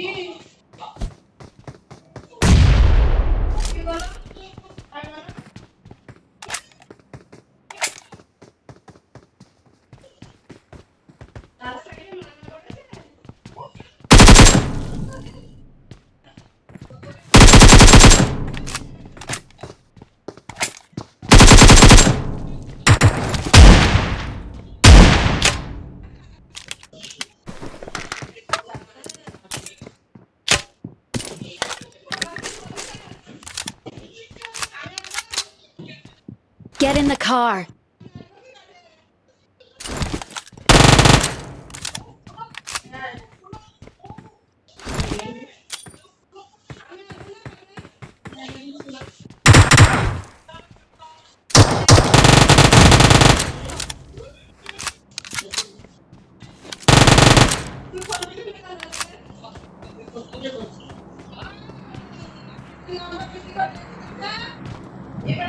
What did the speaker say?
eating Get in the car. ఇక్కడ